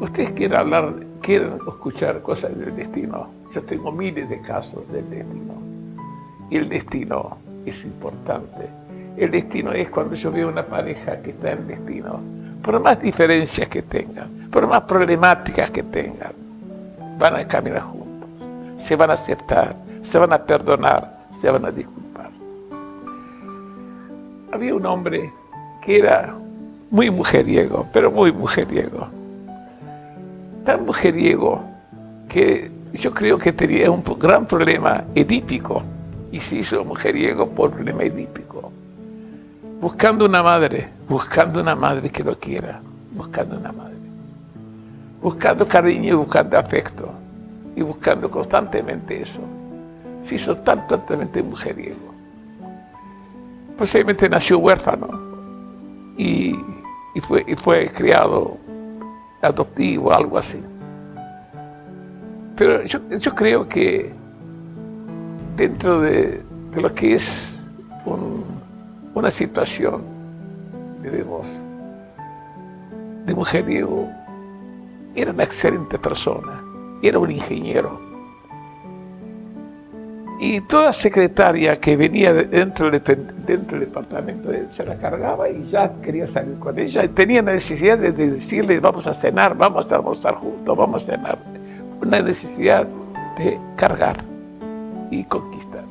Ustedes quieren hablar, quieren escuchar cosas del destino. Yo tengo miles de casos del destino. El destino es importante. El destino es cuando yo veo una pareja que está en destino, por más diferencias que tengan, por más problemáticas que tengan, van a caminar juntos, se van a aceptar, se van a perdonar, se van a disculpar. Había un hombre que era muy mujeriego, pero muy mujeriego. Tan mujeriego que yo creo que tenía un gran problema edípico y se hizo mujeriego por problema edípico. Buscando una madre, buscando una madre que lo quiera, buscando una madre. Buscando cariño y buscando afecto. Y buscando constantemente eso. Se hizo tan totalmente mujeriego. Posiblemente nació huérfano y, fue, y fue criado adoptivo, algo así. Pero yo, yo creo que dentro de, de lo que es un, una situación, diremos, de mujeriego, era una excelente persona, era un ingeniero. Y toda secretaria que venía dentro del, dentro del departamento él se la cargaba y ya quería salir con ella. Tenía necesidad de, de decirle, vamos a cenar, vamos a almorzar juntos, vamos a cenar. Una necesidad de cargar y conquistar.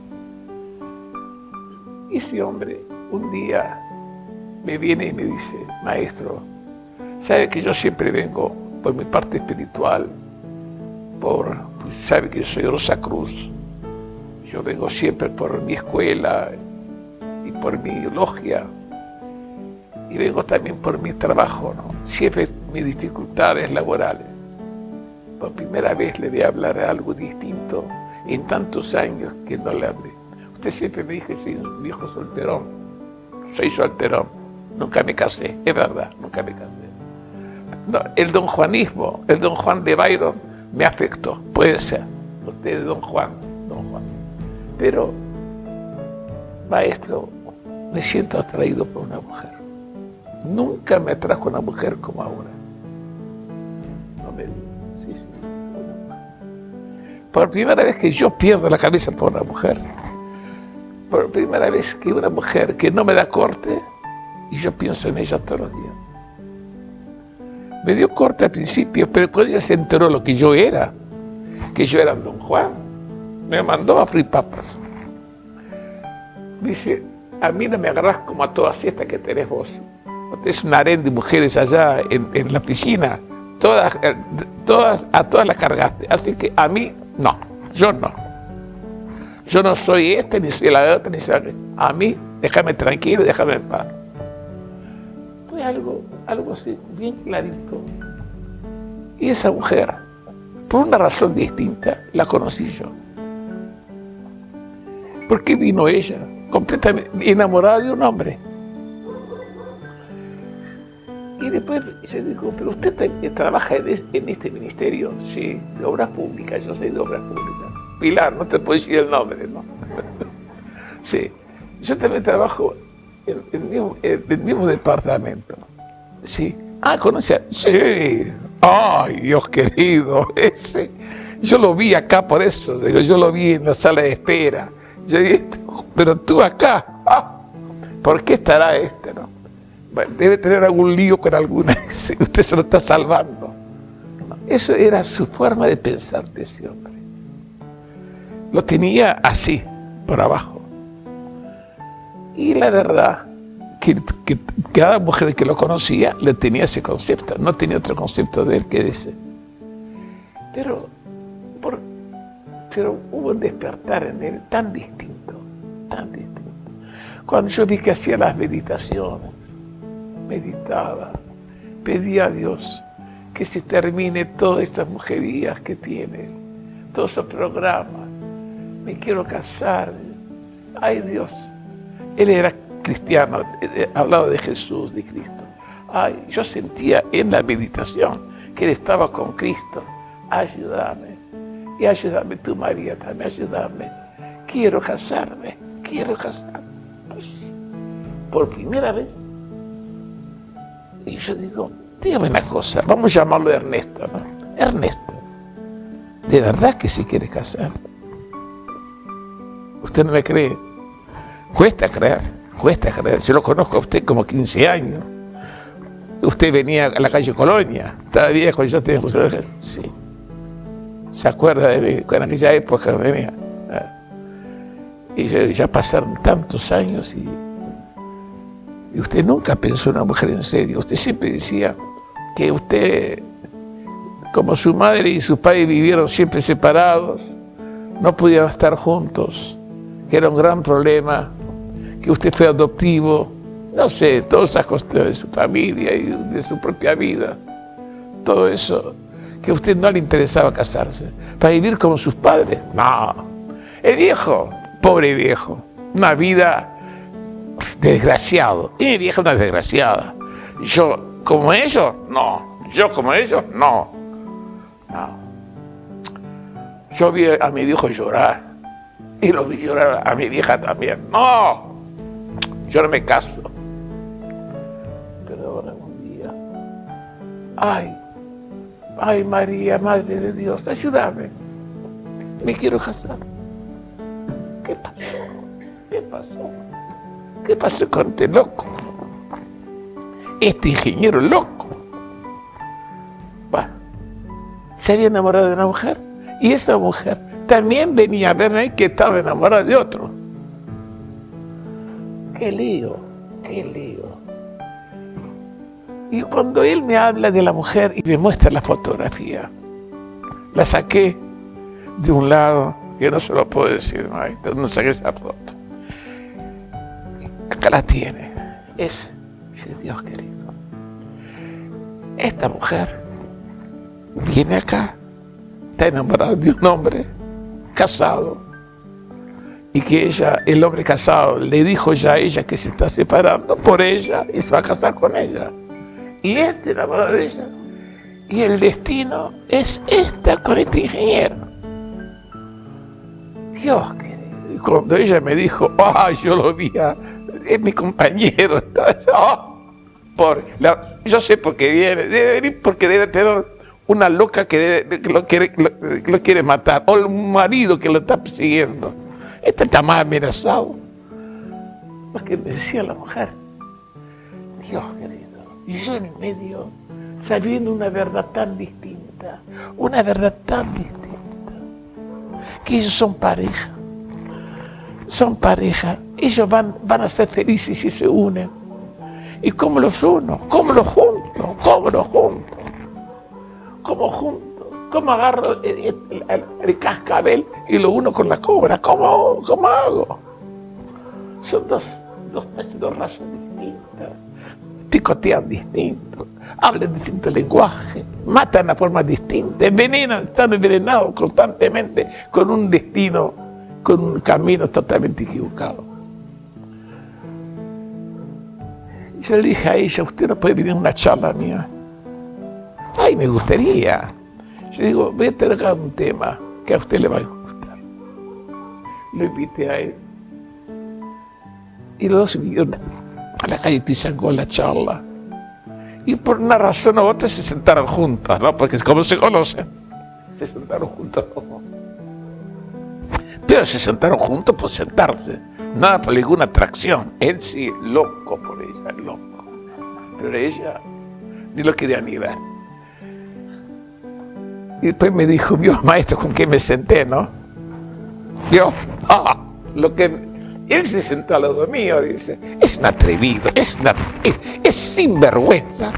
Y ese hombre un día me viene y me dice, maestro, sabe que yo siempre vengo por mi parte espiritual, por, sabe que yo soy Rosa Cruz, yo vengo siempre por mi escuela y por mi logia, y vengo también por mi trabajo, ¿no? siempre mis dificultades laborales. Por primera vez le voy a hablar de algo distinto en tantos años que no le hablé. Usted siempre me dijo soy un viejo solterón. Soy solterón. Nunca me casé, es verdad, nunca me casé. El don Juanismo, el don Juan de Byron, me afectó, puede ser. Usted es don Juan. Pero, maestro, me siento atraído por una mujer. Nunca me atrajo una mujer como ahora. No me sí, sí, Por primera vez que yo pierdo la cabeza por una mujer. Por primera vez que una mujer que no me da corte y yo pienso en ella todos los días. Me dio corte al principio, pero cuando ella se enteró lo que yo era, que yo era don Juan, me mandó a freír papas. Dice, a mí no me agarras como a todas estas que tenés vos. Es un harén de mujeres allá en, en la piscina. Todas, eh, todas, a todas las cargaste. Así que a mí, no. Yo no. Yo no soy este, ni soy la otra, ni soy A mí, déjame tranquilo, déjame en paz. Fue algo, algo así, bien clarito. Y esa mujer, por una razón distinta, la conocí yo. ¿Por qué vino ella? Completamente enamorada de un hombre. Y después se dijo, pero usted trabaja en este ministerio, sí, de obras públicas, yo soy de obras públicas. Pilar, no te puedo decir el nombre, ¿no? sí, yo también trabajo en, el mismo departamento. Sí. Ah, ¿conoce? Sí. Ay, Dios querido, ese. Yo lo vi acá por eso, yo lo vi en la sala de espera. Yo dije, pero tú acá, ¿por qué estará este, no? debe tener algún lío con alguna, usted se lo está salvando. Eso era su forma de pensar de ese hombre. Lo tenía así, por abajo. Y la verdad, que, cada mujer que lo conocía le tenía ese concepto, no tenía otro concepto de él que ese. Pero, pero hubo un despertar en él tan distinto, tan distinto. Cuando yo vi que hacía las meditaciones, meditaba, pedía a Dios que se termine todas estas mujerías que tiene, todos esos programas. Me quiero casar. Ay Dios. Él era cristiano, hablaba de Jesús, de Cristo. Ay, yo sentía en la meditación que él estaba con Cristo. Ayúdame. Y ayúdame tú, María, también ayúdame. Quiero casarme, quiero casarme. por primera vez. Y yo digo, dígame una cosa, vamos a llamarlo Ernesto, ¿no? Ernesto, ¿de verdad que se quiere casar? Usted no me cree. Cuesta creer, cuesta creer. Yo lo conozco a usted como 15 años. Usted venía a la calle Colonia, estaba viejo, yo tenía... Sí. ¿Se acuerda de mí? En aquella época venía. Y ya pasaron tantos años y, y usted nunca pensó en una mujer en serio. Usted siempre decía que usted, como su madre y su padre vivieron siempre separados, no pudieron estar juntos, que era un gran problema, que usted fue adoptivo, no sé, todas esas cuestiones de su familia y de su propia vida, todo eso, que a usted no le interesaba casarse, para vivir como sus padres, no. El viejo Pobre viejo, una vida desgraciado. Y mi vieja una desgraciada. Yo, como ellos, no. Yo como ellos, no. No. Yo vi a mi viejo llorar. Y lo vi llorar a mi vieja también. No. Yo no me caso. Pero ahora un día. Ay. Ay María, Madre de Dios, ayúdame. Me quiero casar. ¿Qué pasó? ¿Qué pasó? ¿Qué pasó con este loco? Este ingeniero loco. se había enamorado de una mujer y esa mujer también venía a verme que estaba enamorada de otro. Qué lío, qué lío. Y cuando él me habla de la mujer y me muestra la fotografía, la saqué de un lado yo no se lo puedo decir, no, no saqué esa foto. Acá la tiene. Es, Dios querido. Esta mujer viene acá, está enamorada de un hombre casado y que ella, el hombre casado, le dijo ya a ella que se está separando por ella y se va a casar con ella. Y enamorado de ella. Y el destino es esta con este ingeniero. Dios Y cuando ella me dijo, ah, yo lo vi, es mi compañero. por, yo sé por qué viene, debe venir porque debe tener una loca que, lo, quiere, lo, quiere matar, o un marido que lo está persiguiendo. Este está más amenazado. Lo que decía la mujer. Dios querido. Y yo en medio, sabiendo una verdad tan distinta, una verdad tan distinta que ellos son pareja. Son pareja. Ellos van, van a ser felices si se unen. ¿Y cómo los uno? ¿Cómo los junto? ¿Cómo los junto? ¿Cómo junto? ¿Cómo agarro el, cascabel y lo uno con la cobra? ¿Cómo, cómo hago? Son dos, dos, dos razas distintas picotean distinto, hablan distinto lenguaje, matan a forma distinta, envenenan, están envenenados constantemente con un destino, con un camino totalmente equivocado. Yo le dije a ella, usted no puede venir a una charla mía. Ay, me gustaría. Yo digo, voy a tener un tema que a usted le va a gustar. Lo invité a él. Y los dos vinieron a la calle con la charla. Y por una razón u otra se sentaron juntos, ¿no? Porque como se conocen, se sentaron juntos. Pero se sentaron juntos por sentarse, nada por ninguna atracción. Él sí, loco por ella, loco. Pero ella ni lo quería ni ver. Y después me dijo, Dios maestro, ¿con qué me senté, no? Dios, ah, lo que él se sentó al lado mío, dice, es un atrevido, es, una, es, sinvergüenza.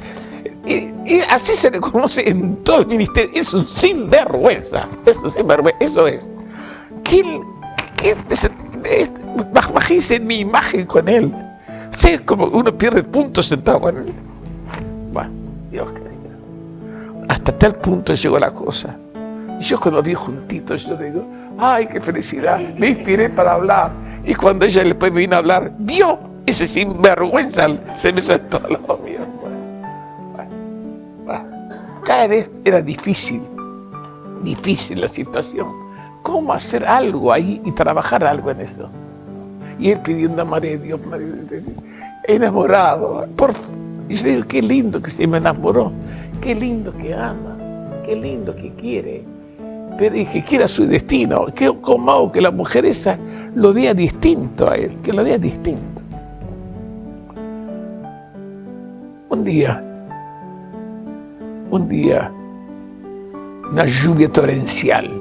Y, así se le conoce en todo el ministerio, es un sinvergüenza, es eso es. ¿Quién, qué, en mi imagen con él. Sé como uno pierde punto sentado con él. Bueno, Dios querido. Hasta tal punto llegó la cosa. Y yo cuando vi juntitos, yo digo, ay, qué felicidad, me inspiré para hablar. Y cuando ella después me vino a hablar, vio ese sinvergüenza, se me sentó al lado mío. Cada vez era difícil, difícil la situación. ¿Cómo hacer algo ahí y trabajar algo en eso? Y él pidiendo a María Dios, María enamorado. Por, y yo digo, qué lindo que se me enamoró, qué lindo que ama, qué lindo que quiere, pero y que quiera su destino. Que, ¿Cómo hago que la mujer esa lo vea distinto a él, que lo vea distinto? Un día, un día, una lluvia torrencial